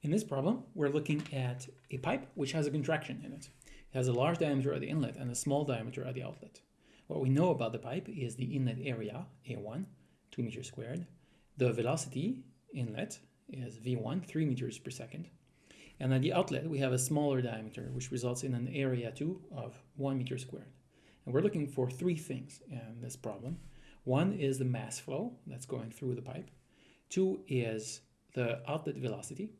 In this problem, we're looking at a pipe which has a contraction in it. It has a large diameter at the inlet and a small diameter at the outlet. What we know about the pipe is the inlet area, A1, 2 meters squared. The velocity inlet is V1, 3 meters per second. And at the outlet, we have a smaller diameter, which results in an area 2 of 1 meter squared. And we're looking for three things in this problem. One is the mass flow that's going through the pipe. Two is the outlet velocity.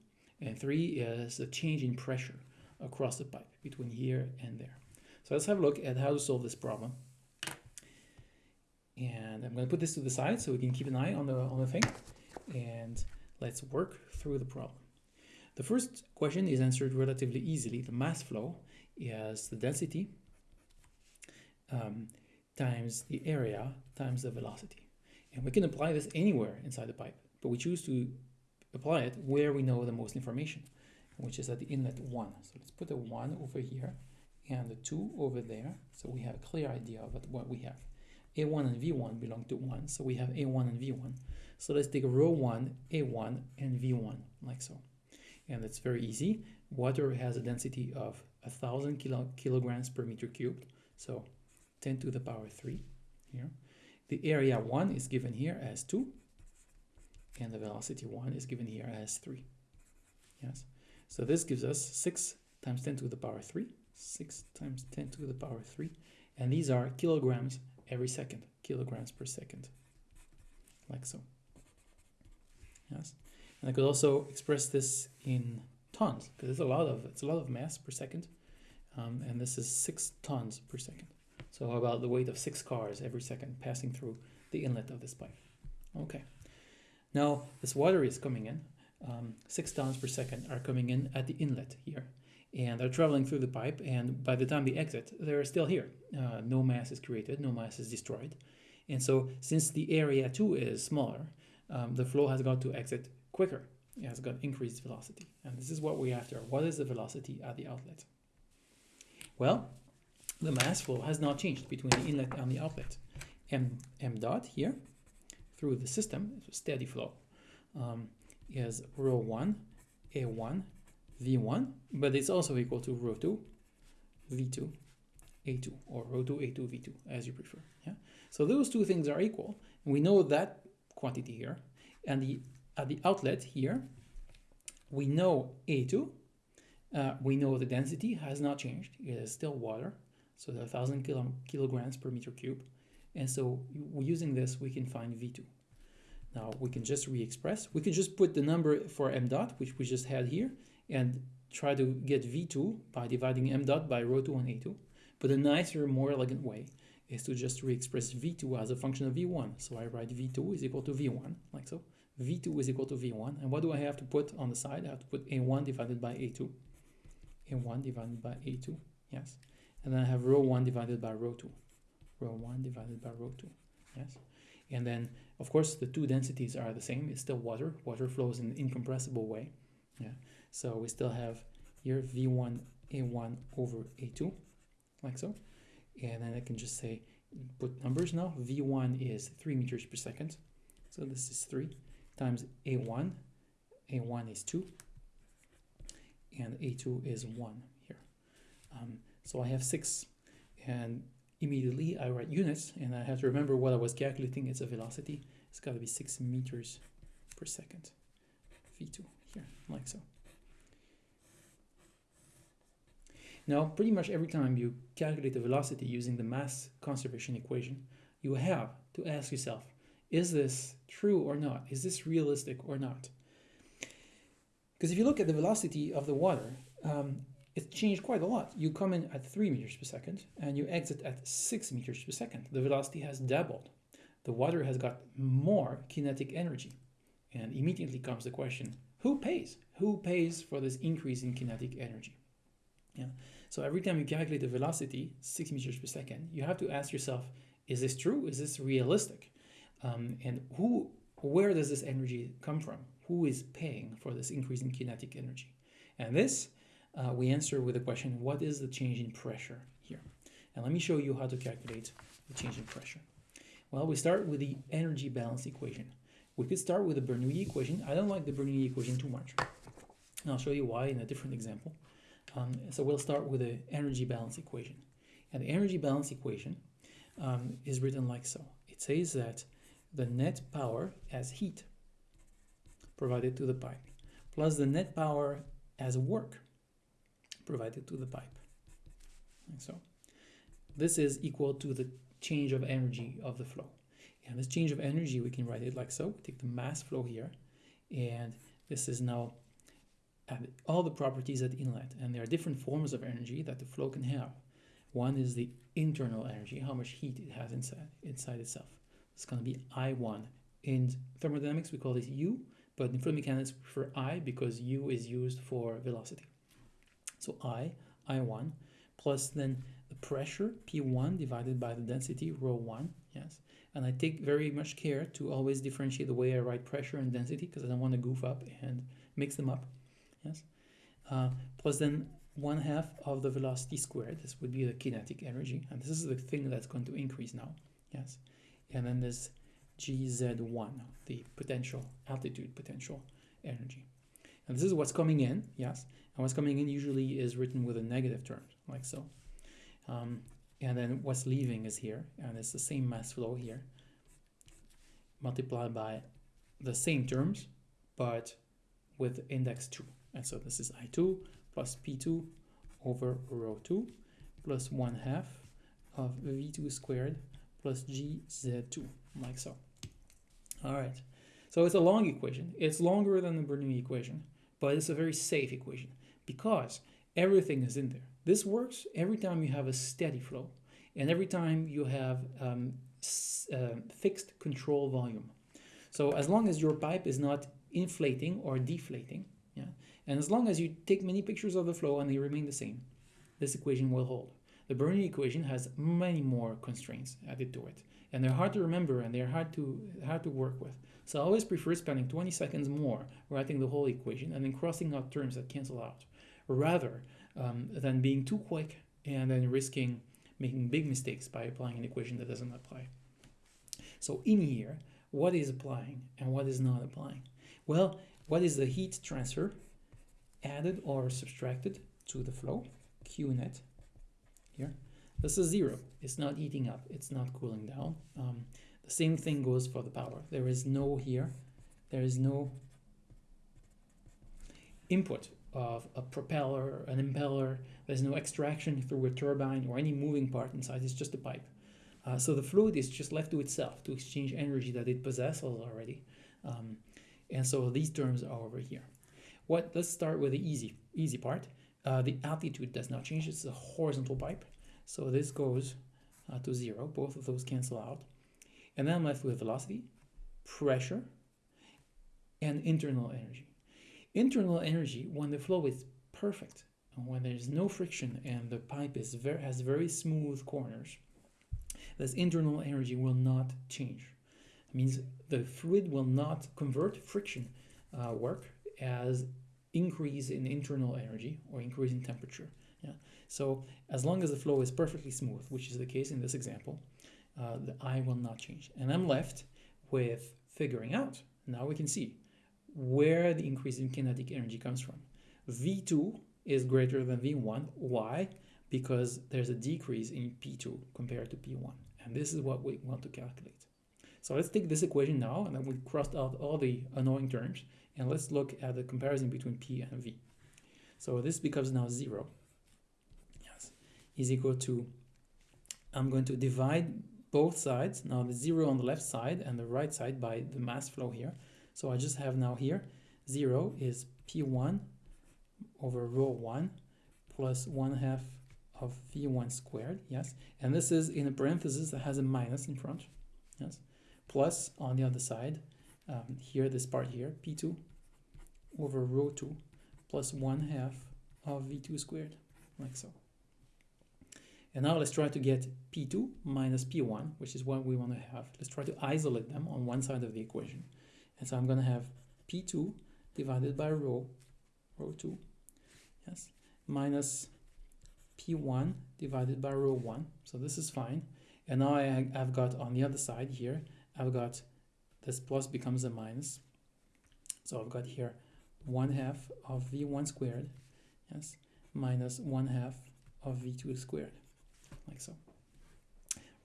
And three is the change in pressure across the pipe between here and there. So let's have a look at how to solve this problem. And I'm going to put this to the side so we can keep an eye on the, on the thing. And let's work through the problem. The first question is answered relatively easily. The mass flow is the density um, times the area times the velocity. And we can apply this anywhere inside the pipe, but we choose to apply it where we know the most information, which is at the inlet 1. So let's put a 1 over here and a 2 over there, so we have a clear idea of what we have. A1 and V1 belong to 1, so we have A1 and V1. So let's take rho 1, A1, and V1, like so. And it's very easy. Water has a density of a 1,000 kilo kilograms per meter cubed, so 10 to the power 3 here. The area 1 is given here as 2, and the velocity 1 is given here as 3. Yes, so this gives us 6 times 10 to the power 3, 6 times 10 to the power 3, and these are kilograms every second, kilograms per second, like so. Yes, and I could also express this in tons, because it's a lot of it's a lot of mass per second, um, and this is 6 tons per second. So how about the weight of six cars every second passing through the inlet of this pipe. Okay. Now this water is coming in. Um, six tons per second are coming in at the inlet here. And they're traveling through the pipe, and by the time they exit, they're still here. Uh, no mass is created, no mass is destroyed. And so, since the area too is smaller, um, the flow has got to exit quicker. It has got increased velocity. And this is what we're after. What is the velocity at the outlet? Well, the mass flow has not changed between the inlet and the outlet. M, M dot here through the system, steady flow, um, is rho 1, A1, V1, but it's also equal to rho 2, V2, A2, or rho 2, A2, V2, as you prefer. Yeah. So those two things are equal, and we know that quantity here. And the at the outlet here, we know A2, uh, we know the density has not changed, it is still water, so the 1000 kilo, kilograms per meter cube. And so using this, we can find V2. Now we can just re-express. We can just put the number for m dot, which we just had here, and try to get V2 by dividing m dot by rho 2 and A2. But a nicer, more elegant way is to just re-express V2 as a function of V1. So I write V2 is equal to V1, like so. V2 is equal to V1. And what do I have to put on the side? I have to put A1 divided by A2. A1 divided by A2, yes and then I have rho 1 divided by rho 2 rho 1 divided by rho 2 yes? And then of course the two densities are the same. It's still water. Water flows in an incompressible way yeah? So we still have here v1 a1 over a2 like so. And then I can just say put numbers now. V1 is 3 meters per second. So this is 3 times a1 a1 is 2 and a2 is 1 here. Um, so I have six. And immediately I write units and I have to remember what I was calculating. It's a velocity. It's got to be six meters per second. V2 here, like so. Now, pretty much every time you calculate the velocity using the mass conservation equation, you have to ask yourself, is this true or not? Is this realistic or not? Because if you look at the velocity of the water, um, it's changed quite a lot. You come in at 3 meters per second and you exit at 6 meters per second. The velocity has doubled. The water has got more kinetic energy. And immediately comes the question, who pays? Who pays for this increase in kinetic energy? Yeah. So every time you calculate the velocity, 6 meters per second, you have to ask yourself, is this true? Is this realistic? Um, and who, where does this energy come from? Who is paying for this increase in kinetic energy? And this uh, we answer with the question, what is the change in pressure here? And let me show you how to calculate the change in pressure. Well, we start with the energy balance equation. We could start with the Bernoulli equation. I don't like the Bernoulli equation too much. And I'll show you why in a different example. Um, so we'll start with the energy balance equation. And the energy balance equation um, is written like so. It says that the net power as heat provided to the pipe plus the net power as work provided to the pipe. And so this is equal to the change of energy of the flow. And this change of energy, we can write it like so. We take the mass flow here, and this is now all the properties at inlet. And there are different forms of energy that the flow can have. One is the internal energy, how much heat it has inside, inside itself. It's going to be I1. In thermodynamics, we call this U, but in fluid mechanics, we prefer I because U is used for velocity. So I, I1, plus then the pressure, P1, divided by the density, rho 1, yes. And I take very much care to always differentiate the way I write pressure and density because I don't want to goof up and mix them up, yes. Uh, plus then 1 half of the velocity squared, this would be the kinetic energy, and this is the thing that's going to increase now, yes. And then there's GZ1, the potential, altitude potential energy. And this is what's coming in, yes, and what's coming in usually is written with a negative term, like so. Um, and then what's leaving is here, and it's the same mass flow here, multiplied by the same terms, but with index 2. And so this is I2 plus P2 over rho 2 plus 1 half of V2 squared plus GZ2, like so. All right, so it's a long equation. It's longer than the Bernoulli equation, but it's a very safe equation because everything is in there. This works every time you have a steady flow and every time you have um, uh, fixed control volume. So as long as your pipe is not inflating or deflating, yeah, and as long as you take many pictures of the flow and they remain the same, this equation will hold. The Bernoulli equation has many more constraints added to it, and they're hard to remember and they're hard to hard to work with. So I always prefer spending 20 seconds more writing the whole equation and then crossing out terms that cancel out, rather um, than being too quick and then risking making big mistakes by applying an equation that doesn't apply. So in here, what is applying and what is not applying? Well, what is the heat transfer added or subtracted to the flow, Q net, here. This is zero. It's not heating up. It's not cooling down. Um, the same thing goes for the power. There is no here. There is no input of a propeller, an impeller. There's no extraction through a turbine or any moving part inside. It's just a pipe. Uh, so the fluid is just left to itself to exchange energy that it possesses already. Um, and so these terms are over here. What? Let's start with the easy, easy part. Uh, the altitude does not change. It's a horizontal pipe. So this goes uh, to zero. Both of those cancel out. And then I'm left with velocity, pressure, and internal energy. Internal energy, when the flow is perfect, and when there's no friction and the pipe is very, has very smooth corners, this internal energy will not change. It means the fluid will not convert friction uh, work as increase in internal energy or increase in temperature. Yeah. So as long as the flow is perfectly smooth, which is the case in this example, uh, the I will not change. And I'm left with figuring out. Now we can see where the increase in kinetic energy comes from. V2 is greater than V1. Why? Because there's a decrease in P2 compared to P1. And this is what we want to calculate. So let's take this equation now, and then we crossed out all the annoying terms, and let's look at the comparison between P and V. So this becomes now 0. Is equal to, I'm going to divide both sides, now the 0 on the left side and the right side by the mass flow here. So I just have now here, 0 is P1 over rho 1 plus 1 half of V1 squared, yes. And this is in a parenthesis that has a minus in front, yes. Plus on the other side, um, here, this part here, P2 over rho 2 plus 1 half of V2 squared, like so. And now let's try to get P2 minus P1, which is what we want to have. Let's try to isolate them on one side of the equation. And so I'm going to have P2 divided by rho, rho 2, yes, minus P1 divided by rho 1. So this is fine. And now I, I've got on the other side here, I've got this plus becomes a minus. So I've got here one half of v1 squared, yes, minus one half of v2 squared, like so.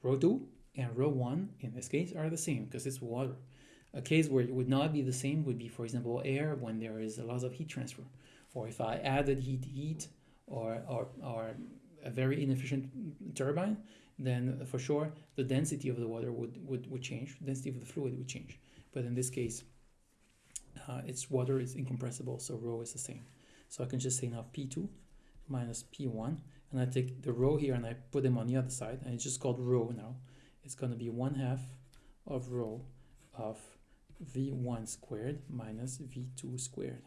Rho 2 and rho 1 in this case are the same because it's water. A case where it would not be the same would be, for example, air when there is a lot of heat transfer. Or if I added heat heat or, or, or a very inefficient turbine, then for sure the density of the water would, would, would change, density of the fluid would change. But in this case, uh, its water is incompressible, so rho is the same. So I can just say now P2 minus P1, and I take the rho here and I put them on the other side, and it's just called rho now. It's going to be 1 half of rho of v1 squared minus v2 squared.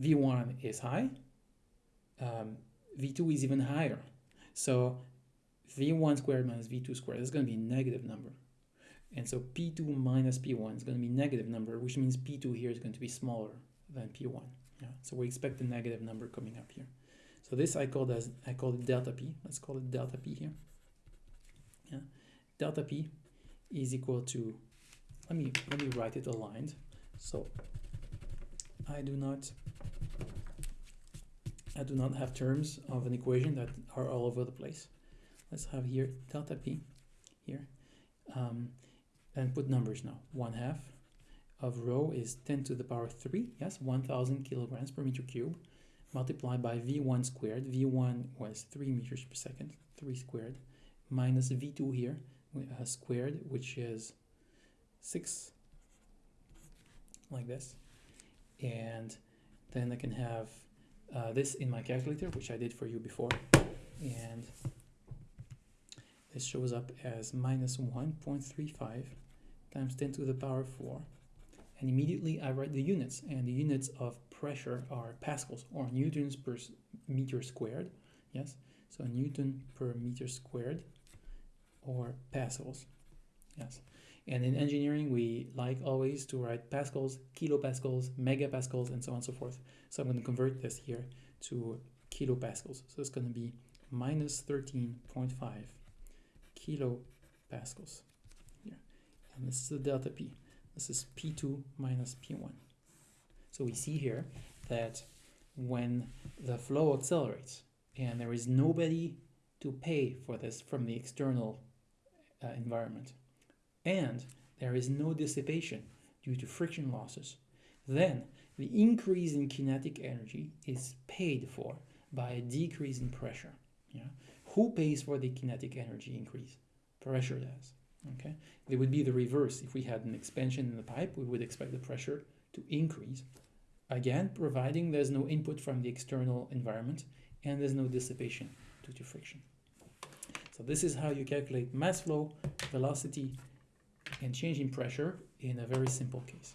v1 is high, um, v2 is even higher. So v1 squared minus v2 squared is going to be a negative number. And so p2 minus p1 is going to be negative number, which means p2 here is going to be smaller than p1. Yeah? So we expect a negative number coming up here. So this I call as I call it delta p. Let's call it delta p here. Yeah, delta p is equal to. Let me let me write it aligned. So I do not I do not have terms of an equation that are all over the place. Let's have here delta p here. Um, and put numbers now. 1 half of rho is 10 to the power 3, yes, 1000 kilograms per meter cube, multiplied by v1 squared. v1 was 3 meters per second, 3 squared, minus v2 here, uh, squared, which is 6, like this. And then I can have uh, this in my calculator, which I did for you before. And this shows up as minus 1.35 times 10 to the power 4. And immediately I write the units, and the units of pressure are pascals, or newtons per meter squared. Yes, so Newton per meter squared, or pascals. Yes, and in engineering, we like always to write pascals, kilopascals, megapascals, and so on and so forth. So I'm going to convert this here to kilopascals. So it's going to be minus 13.5 kilopascals here. And this is the delta P. This is P2 minus P1. So we see here that when the flow accelerates and there is nobody to pay for this from the external uh, environment, and there is no dissipation due to friction losses, then the increase in kinetic energy is paid for by a decrease in pressure. Yeah? Who pays for the kinetic energy increase? Pressure does. Okay, it would be the reverse. If we had an expansion in the pipe, we would expect the pressure to increase. Again, providing there's no input from the external environment and there's no dissipation due to friction. So this is how you calculate mass flow, velocity, and change in pressure in a very simple case.